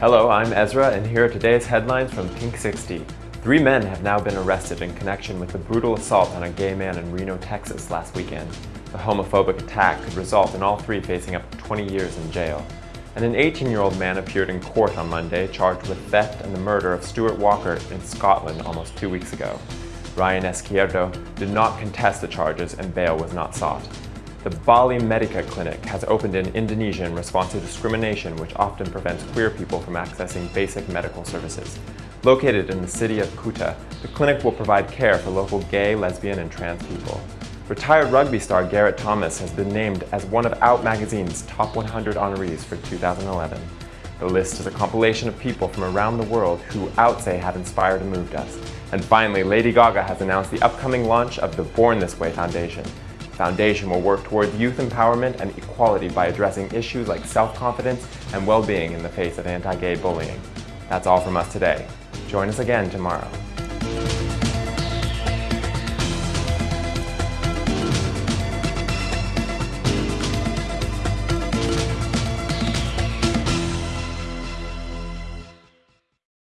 Hello, I'm Ezra, and here are today's headlines from Pink 60. Three men have now been arrested in connection with the brutal assault on a gay man in Reno, Texas last weekend. The homophobic attack could result in all three facing up to 20 years in jail. And an 18-year-old man appeared in court on Monday charged with theft and the murder of Stuart Walker in Scotland almost two weeks ago. Ryan Izquierdo did not contest the charges and bail was not sought. The Bali Medica Clinic has opened in Indonesia in response to discrimination which often prevents queer people from accessing basic medical services. Located in the city of Kuta, the clinic will provide care for local gay, lesbian, and trans people. Retired rugby star Gareth Thomas has been named as one of Out Magazine's top 100 honorees for 2011. The list is a compilation of people from around the world who Out say have inspired and moved us. And finally, Lady Gaga has announced the upcoming launch of the Born This Way Foundation, Foundation will work toward youth empowerment and equality by addressing issues like self-confidence and well-being in the face of anti-gay bullying. That's all from us today. Join us again tomorrow.